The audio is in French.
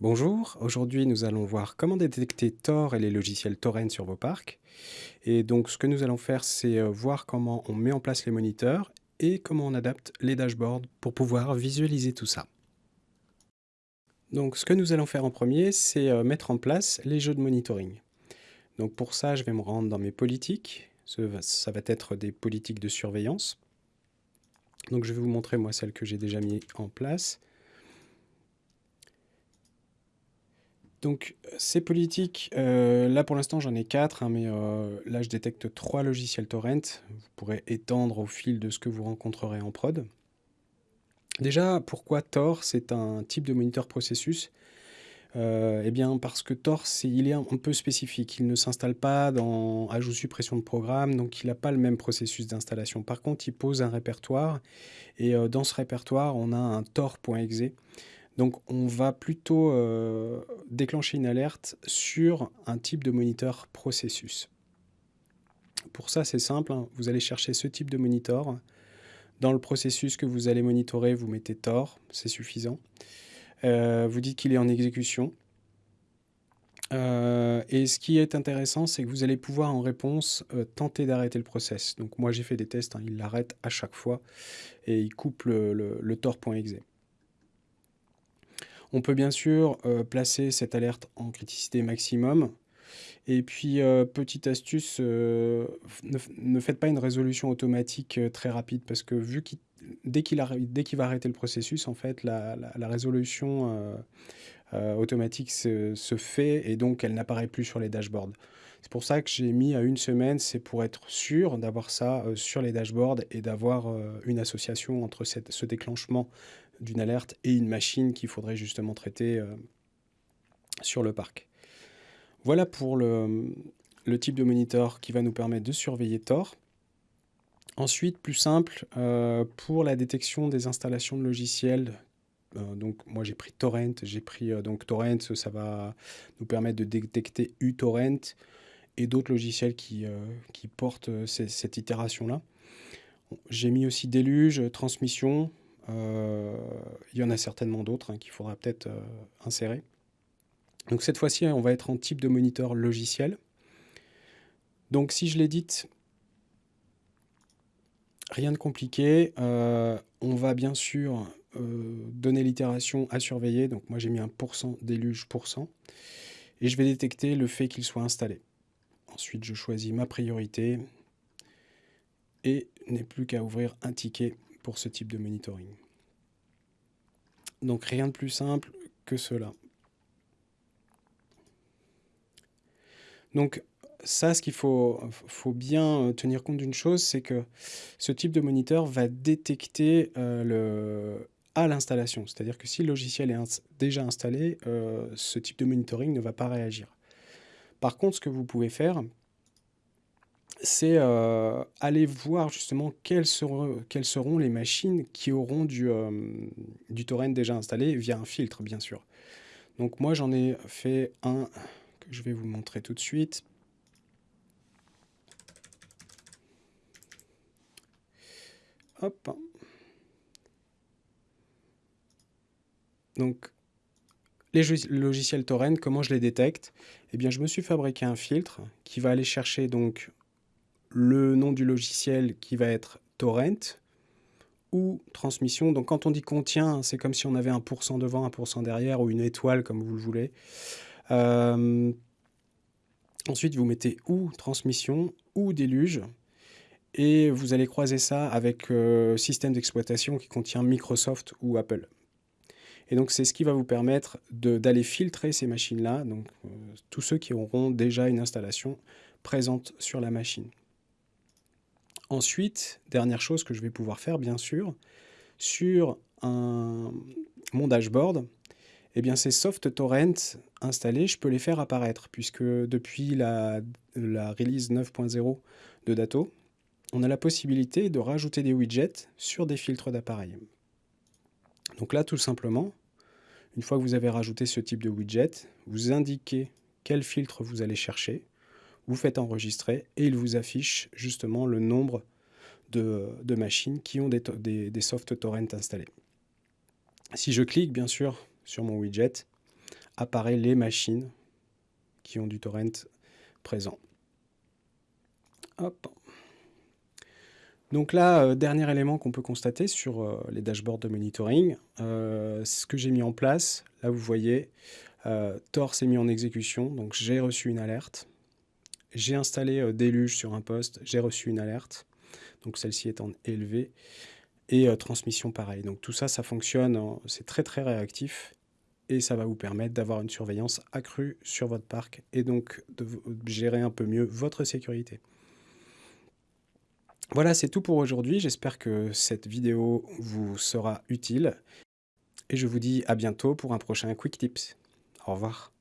Bonjour, aujourd'hui nous allons voir comment détecter Tor et les logiciels torrent sur vos parcs. Et donc ce que nous allons faire c'est euh, voir comment on met en place les moniteurs et comment on adapte les dashboards pour pouvoir visualiser tout ça. Donc ce que nous allons faire en premier c'est euh, mettre en place les jeux de monitoring. Donc pour ça je vais me rendre dans mes politiques, ça va être des politiques de surveillance. Donc je vais vous montrer moi celles que j'ai déjà mis en place. Donc ces politiques, euh, là pour l'instant j'en ai quatre, hein, mais euh, là je détecte trois logiciels torrent. Vous pourrez étendre au fil de ce que vous rencontrerez en prod. Déjà, pourquoi Tor? C'est un type de moniteur processus. Euh, eh bien parce que Tor, il est un, peu spécifique. Il ne s'installe pas dans ajout suppression de programme, donc il n'a pas le même processus d'installation. Par contre, il pose un répertoire, et dans ce répertoire, on a un tor.exe. Donc on va plutôt euh, déclencher une alerte sur un type de moniteur processus. Pour ça, c'est simple, hein. vous allez chercher ce type de monitor. Dans le processus que vous allez monitorer, vous mettez Tor, c'est suffisant. Euh, vous dites qu'il est en exécution. Euh, et ce qui est intéressant, c'est que vous allez pouvoir en réponse tenter d'arrêter le process. Donc moi j'ai fait des tests, hein. il l'arrête à chaque fois et il coupe le, tor.exe. On peut bien sûr euh, placer cette alerte en criticité maximum. Et puis, euh, petite astuce, euh, ne, faites pas une résolution automatique très rapide parce que vu qu'il dès qu'il va arrêter le processus, en fait, la, résolution automatique se, fait et donc elle n'apparaît plus sur les dashboards. C'est pour ça que j'ai mis à une semaine, c'est pour être sûr d'avoir ça sur les dashboards et d'avoir une association entre ce déclenchement d'une alerte et une machine qu'il faudrait justement traiter euh, sur le parc. Voilà pour le, type de moniteur qui va nous permettre de surveiller Tor. Ensuite, plus simple, euh, pour la détection des installations de logiciels, euh, donc moi j'ai pris Torrent, j'ai pris donc Torrent, ça va nous permettre de détecter uTorrent et d'autres logiciels qui, qui portent cette itération-là. J'ai mis aussi Déluge, Transmission, euh, il y en a certainement d'autres hein, qu'il faudra peut-être euh, insérer. Donc cette fois-ci, on va être en type de moniteur logiciel. Donc si je l'édite, rien de compliqué. Euh, on va bien sûr donner l'itération à surveiller. Donc moi j'ai mis un pourcent déluge pourcent. Et je vais détecter le fait qu'il soit installé. Ensuite je choisis ma priorité. Et n'ai plus qu'à ouvrir un ticket pour ce type de monitoring. Donc rien de plus simple que cela. Donc ça, ce qu'il faut, bien tenir compte d'une chose, c'est que ce type de moniteur va détecter euh, le, à l'installation. C'est-à-dire que si le logiciel est déjà installé, euh, ce type de monitoring ne va pas réagir. Par contre, ce que vous pouvez faire, c'est euh, aller voir justement quelles seront, quelles seront, les machines qui auront du, euh, du torrent déjà installé via un filtre, bien sûr. Donc moi, j'en ai fait un que je vais vous montrer tout de suite. Donc, les logiciels torrent, comment je les détecte? Eh bien, je me suis fabriqué un filtre qui va aller chercher donc le nom du logiciel qui va être torrent ou transmission. Donc quand on dit contient, c'est comme si on avait un pourcent devant, un pourcent derrière ou une étoile comme vous le voulez. Euh, ensuite, vous mettez ou transmission ou déluge et vous allez croiser ça avec euh, système d'exploitation qui contient Microsoft ou Apple. Et donc c'est ce qui va vous permettre d'aller filtrer ces machines-là, donc euh, tous ceux qui auront déjà une installation présente sur la machine. Ensuite, dernière chose que je vais pouvoir faire, bien sûr, sur mon dashboard, eh bien ces soft torrents installés, je peux les faire apparaître, puisque depuis la, la release 9.0 de Dato, on a la possibilité de rajouter des widgets sur des filtres d'appareil. Donc là, tout simplement, une fois que vous avez rajouté ce type de widget, vous indiquez quel filtre vous allez chercher, vous faites enregistrer et il vous affiche justement le nombre de, machines qui ont des, des, soft torrents installés. Si je clique bien sûr sur mon widget, apparaissent les machines qui ont du torrent présent. Hop. Donc là, euh, dernier élément qu'on peut constater sur euh, les dashboards de monitoring, euh, ce que j'ai mis en place. Là, vous voyez, Tor s'est mis en exécution, donc j'ai reçu une alerte. J'ai installé Déluge sur un poste, j'ai reçu une alerte, donc celle-ci étant élevée. Et transmission pareil. Donc tout ça, ça fonctionne, c'est très très réactif et ça va vous permettre d'avoir une surveillance accrue sur votre parc et donc de gérer un peu mieux votre sécurité. Voilà, c'est tout pour aujourd'hui. J'espère que cette vidéo vous sera utile. Et je vous dis à bientôt pour un prochain Quick Tips. Au revoir.